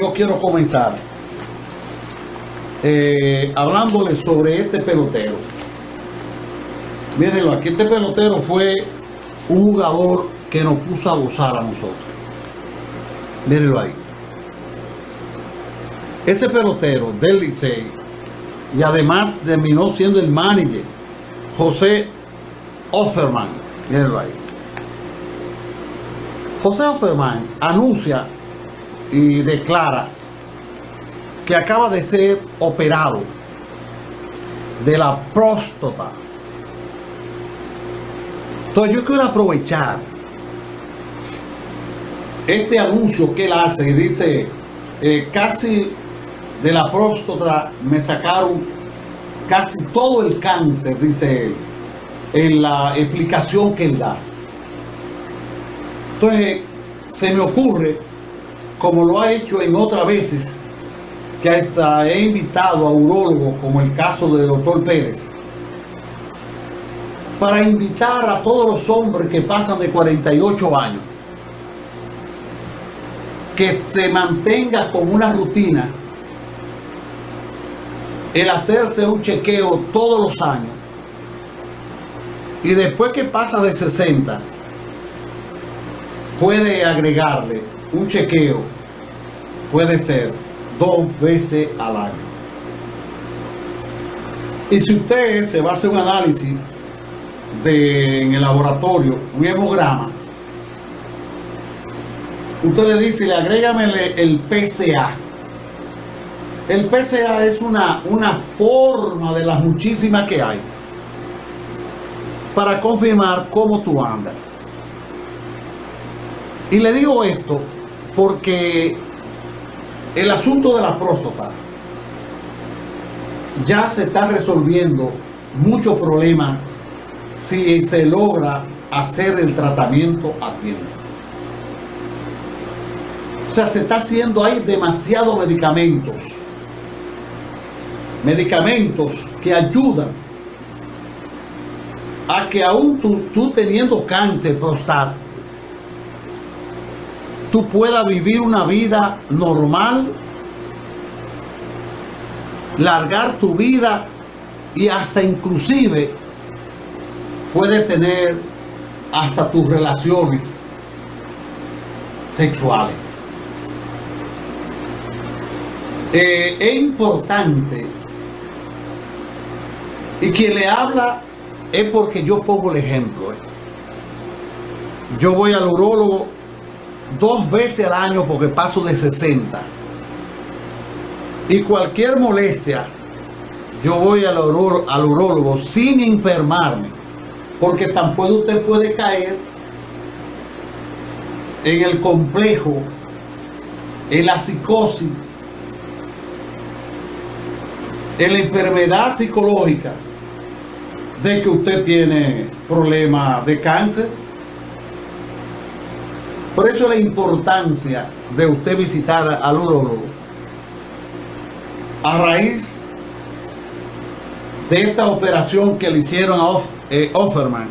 yo quiero comenzar eh, sobre este pelotero. Mírenlo, aquí este pelotero fue un jugador que nos puso a gozar a nosotros. Mírenlo ahí. Ese pelotero del Licey y además terminó siendo el manager José Offerman. Mírenlo ahí. José Offerman anuncia y declara que acaba de ser operado de la próstata. Entonces yo quiero aprovechar este anuncio que él hace y dice, eh, casi de la próstata me sacaron casi todo el cáncer, dice él, en la explicación que él da. Entonces, se me ocurre, como lo ha hecho en otras veces, que hasta he invitado a urólogos, como el caso del doctor Pérez, para invitar a todos los hombres que pasan de 48 años, que se mantenga con una rutina el hacerse un chequeo todos los años y después que pasa de 60 puede agregarle un chequeo, puede ser dos veces al año. Y si usted se va a hacer un análisis en el laboratorio, un hemograma, usted le dice, le agrégame el PCA. El PCA es una, una forma de las muchísimas que hay para confirmar cómo tú andas. Y le digo esto porque el asunto de la próstata ya se está resolviendo muchos problemas si se logra hacer el tratamiento a tiempo. O sea, se está haciendo, hay demasiados medicamentos. Medicamentos que ayudan a que aún tú, tú teniendo cáncer prostático, tú puedas vivir una vida normal, largar tu vida y hasta inclusive puedes tener hasta tus relaciones sexuales. Eh, es importante y quien le habla es porque yo pongo el ejemplo. eh. Yo voy al urólogo dos veces al año porque paso de 60. Y cualquier molestia, yo voy al, uró- al urólogo sin enfermarme. Porque tampoco usted puede caer en el complejo, en la psicosis, en la enfermedad psicológica de que usted tiene problemas de cáncer. Por eso la importancia de usted visitar al urólogo a raíz de esta operación que le hicieron a eh, Offerman.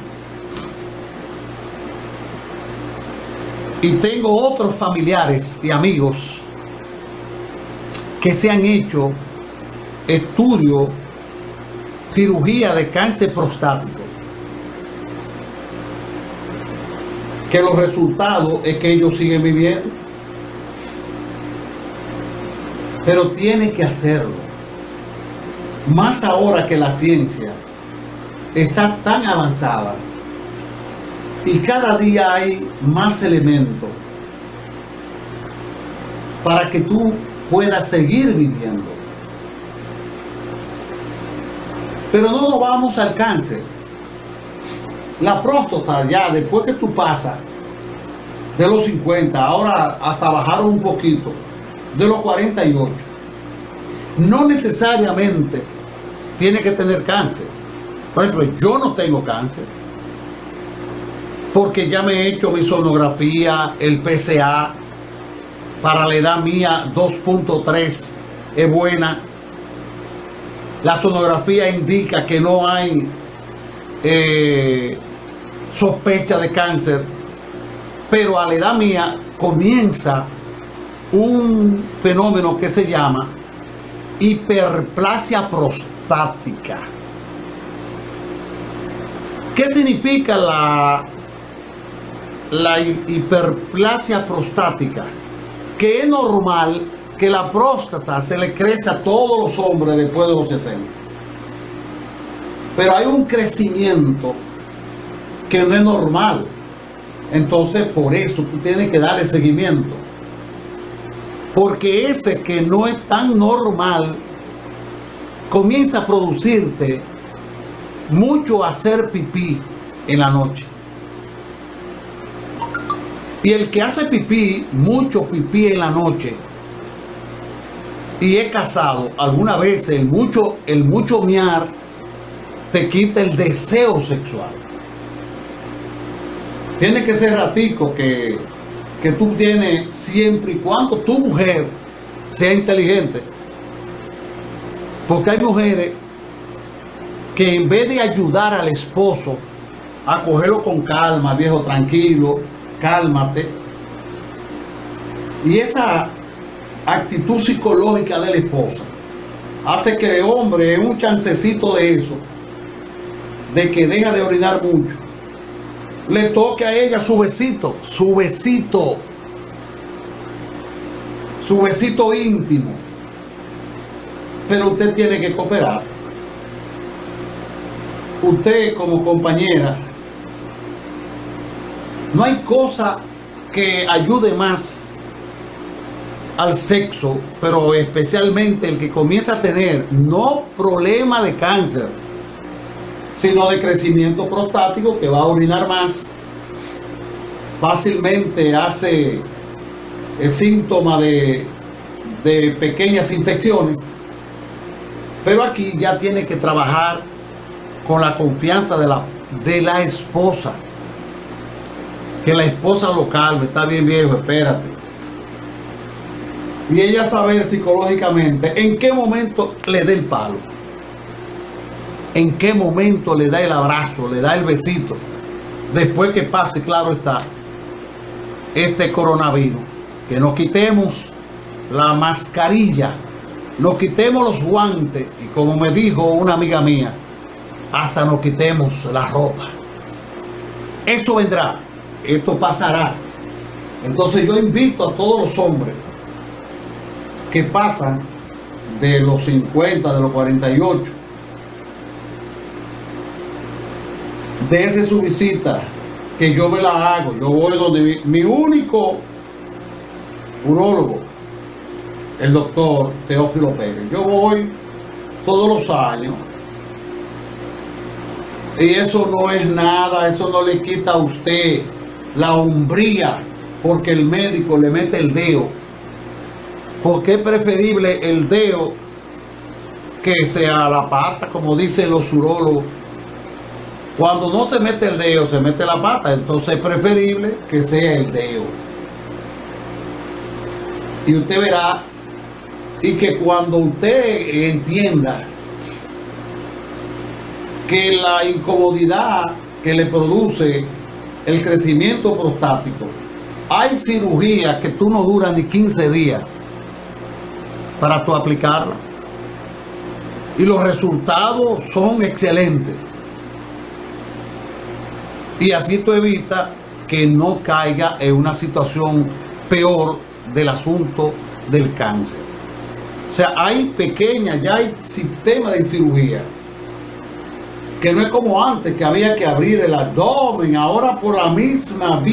Y tengo otros familiares y amigos que se han hecho estudio, cirugía de cáncer prostático. Que los resultados es que ellos siguen viviendo. Pero tiene que hacerlo. Más ahora que la ciencia está tan avanzada y cada día hay más elementos para que tú puedas seguir viviendo. Pero no nos vamos al cáncer. La próstata ya, después que tú pasas de los 50, ahora hasta bajaron un poquito, de los 48, no necesariamente tiene que tener cáncer. Por ejemplo, yo no tengo cáncer, porque ya me he hecho mi sonografía, el PCA, para la edad mía 2.3 es buena. La sonografía indica que no hay eh, sospecha de cáncer, pero a la edad mía comienza un fenómeno que se llama hiperplasia prostática. ¿Qué significa la, la hiperplasia prostática? Que es normal que la próstata se le crece a todos los hombres después de los 60. Pero hay un crecimiento que no es normal. Entonces, por eso tú tienes que darle seguimiento. Porque ese que no es tan normal comienza a producirte mucho hacer pipí en la noche. Y el que hace pipí, mucho pipí en la noche, y es casado, alguna vez el mucho, el mucho miar te quita el deseo sexual. Tiene que ser ratico que, que tú tienes siempre y cuando tu mujer sea inteligente. Porque hay mujeres que en vez de ayudar al esposo a cogerlo con calma, viejo, tranquilo, cálmate. Y esa actitud psicológica de la esposa hace que el hombre en un chancecito de eso, de que deja de orinar mucho, le toque a ella su besito, su besito, su besito íntimo. Pero usted tiene que cooperar. Usted como compañera, no hay cosa que ayude más al sexo, pero especialmente el que comienza a tener no problema de cáncer, sino de crecimiento prostático que va a orinar más, fácilmente hace el síntoma de, de pequeñas infecciones, pero aquí ya tiene que trabajar con la confianza de la, de la esposa. Que la esposa lo calme, está bien viejo, espérate. Y ella saber psicológicamente en qué momento le dé el palo en qué momento le da el abrazo, le da el besito, después que pase, claro está, este coronavirus. Que nos quitemos la mascarilla, nos quitemos los guantes y como me dijo una amiga mía, hasta nos quitemos la ropa. Eso vendrá, esto pasará. Entonces yo invito a todos los hombres que pasan de los 50, de los 48, Dese su visita, que yo me la hago. Yo voy donde mi, único urólogo, el doctor Teófilo Pérez. Yo voy todos los años. Y eso no es nada, eso no le quita a usted la hombría porque el médico le mete el dedo. Porque es preferible el dedo que sea la pata, como dicen los urólogos. Cuando no se mete el dedo, se mete la pata. Entonces es preferible que sea el dedo. Y usted verá, y que cuando usted entienda que la incomodidad que le produce el crecimiento prostático, hay cirugía que tú no duras ni 15 días para tú aplicarla. Y los resultados son excelentes. Y así tú evitas que no caiga en una situación peor del asunto del cáncer. O sea, hay pequeñas, ya hay sistema de cirugía que no es como antes, que había que abrir el abdomen, ahora por la misma vía.